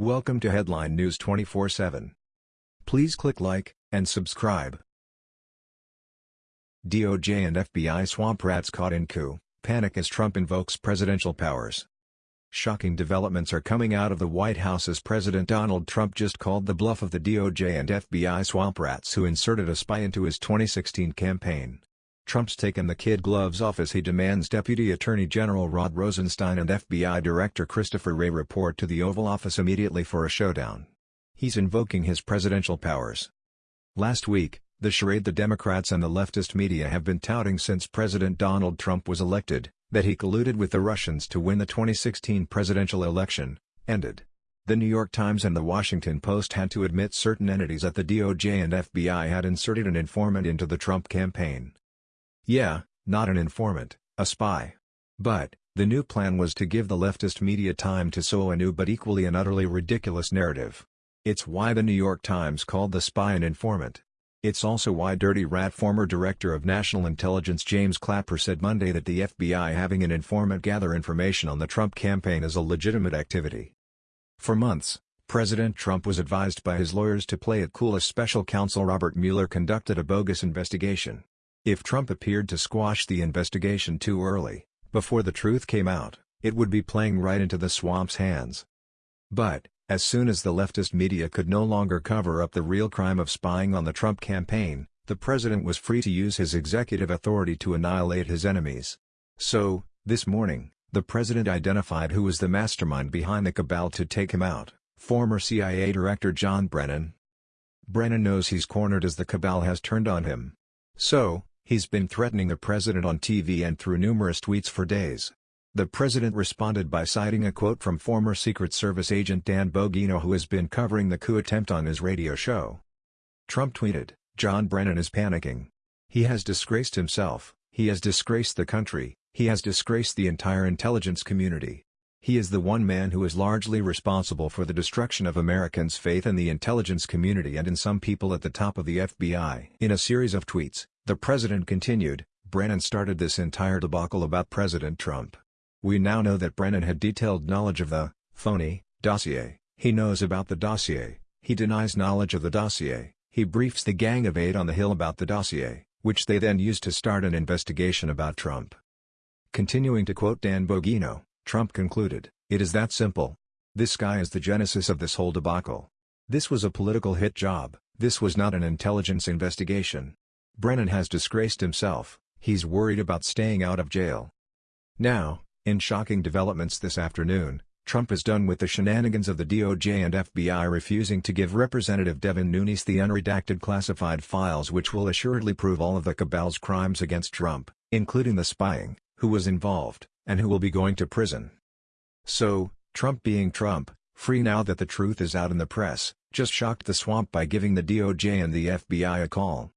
Welcome to Headline News 24/7. Please click like and subscribe. DOJ and FBI swamp rats caught in coup, panic as Trump invokes presidential powers. Shocking developments are coming out of the White House as President Donald Trump just called the bluff of the DOJ and FBI swamp rats who inserted a spy into his 2016 campaign. Trump's taken the kid gloves off as he demands Deputy Attorney General Rod Rosenstein and FBI Director Christopher Wray report to the Oval Office immediately for a showdown. He's invoking his presidential powers. Last week, the charade the Democrats and the leftist media have been touting since President Donald Trump was elected, that he colluded with the Russians to win the 2016 presidential election, ended. The New York Times and The Washington Post had to admit certain entities at the DOJ and FBI had inserted an informant into the Trump campaign. Yeah, not an informant, a spy. But, the new plan was to give the leftist media time to sow a new but equally and utterly ridiculous narrative. It's why the New York Times called the spy an informant. It's also why Dirty Rat former Director of National Intelligence James Clapper said Monday that the FBI having an informant gather information on the Trump campaign is a legitimate activity. For months, President Trump was advised by his lawyers to play it cool as special counsel Robert Mueller conducted a bogus investigation. If Trump appeared to squash the investigation too early, before the truth came out, it would be playing right into the swamp's hands. But, as soon as the leftist media could no longer cover up the real crime of spying on the Trump campaign, the president was free to use his executive authority to annihilate his enemies. So, this morning, the president identified who was the mastermind behind the cabal to take him out, former CIA Director John Brennan. Brennan knows he's cornered as the cabal has turned on him. So, He's been threatening the president on TV and through numerous tweets for days. The president responded by citing a quote from former Secret Service agent Dan Bongino who has been covering the coup attempt on his radio show. Trump tweeted, John Brennan is panicking. He has disgraced himself, he has disgraced the country, he has disgraced the entire intelligence community. He is the one man who is largely responsible for the destruction of Americans' faith in the intelligence community and in some people at the top of the FBI. In a series of tweets, the president continued, Brennan started this entire debacle about President Trump. We now know that Brennan had detailed knowledge of the phony dossier. He knows about the dossier, he denies knowledge of the dossier, he briefs the Gang of Eight on the Hill about the dossier, which they then used to start an investigation about Trump. Continuing to quote Dan Bongino, Trump concluded, It is that simple. This guy is the genesis of this whole debacle. This was a political hit job, this was not an intelligence investigation. Brennan has disgraced himself, he's worried about staying out of jail. Now, in shocking developments this afternoon, Trump is done with the shenanigans of the DOJ and FBI refusing to give Representative Devin Nunes the unredacted classified files which will assuredly prove all of the cabal's crimes against Trump, including the spying, who was involved, and who will be going to prison. So, Trump being Trump, free now that the truth is out in the press, just shocked the swamp by giving the DOJ and the FBI a call.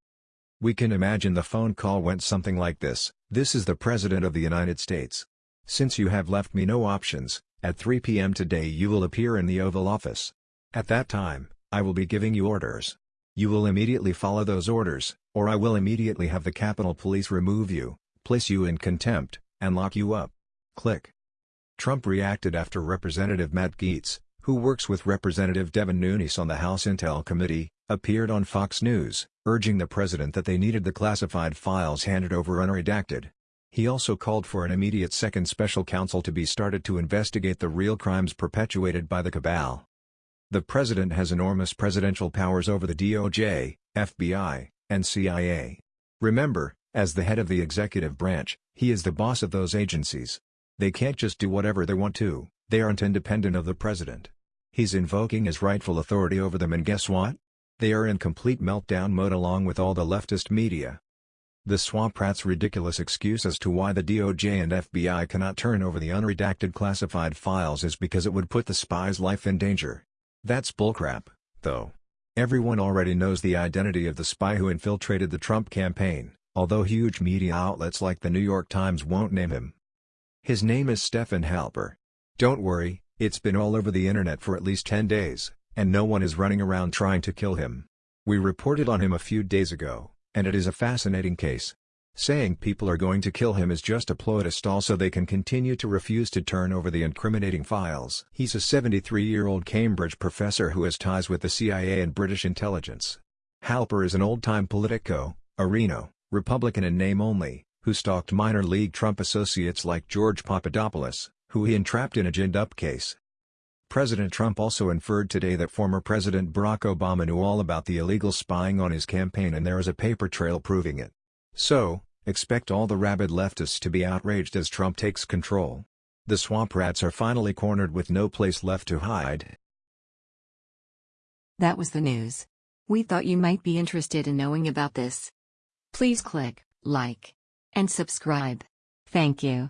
We can imagine the phone call went something like this, This is the President of the United States. Since you have left me no options, at 3 p.m. today you will appear in the Oval Office. At that time, I will be giving you orders. You will immediately follow those orders, or I will immediately have the Capitol Police remove you, place you in contempt, and lock you up. Click. Trump reacted after Representative Matt Gaetz, who works with Representative Devin Nunes on the House Intel Committee, appeared on Fox News, urging the president that they needed the classified files handed over unredacted. He also called for an immediate second special counsel to be started to investigate the real crimes perpetuated by the cabal. The president has enormous presidential powers over the DOJ, FBI, and CIA. Remember, as the head of the executive branch, he is the boss of those agencies. They can't just do whatever they want to, they aren't independent of the president. He's invoking his rightful authority over them and guess what? They are in complete meltdown mode along with all the leftist media. The swamp rat's ridiculous excuse as to why the DOJ and FBI cannot turn over the unredacted classified files is because it would put the spy's life in danger. That's bullcrap, though. Everyone already knows the identity of the spy who infiltrated the Trump campaign, although huge media outlets like the New York Times won't name him. His name is Stefan Halper. Don't worry, it's been all over the internet for at least 10 days and no one is running around trying to kill him. We reported on him a few days ago, and it is a fascinating case. Saying people are going to kill him is just a ploy to stall so they can continue to refuse to turn over the incriminating files. He's a 73-year-old Cambridge professor who has ties with the CIA and British intelligence. Halper is an old-time politico, a RINO, Republican in name only, who stalked minor league Trump associates like George Papadopoulos, who he entrapped in a ginned-up case. President Trump also inferred today that former President Barack Obama knew all about the illegal spying on his campaign and there is a paper trail proving it. So, Expect all the rabid leftists to be outraged as Trump takes control. The swamp rats are finally cornered with no place left to hide. That was the news. We thought you might be interested in knowing about this. Please click like and subscribe. Thank you.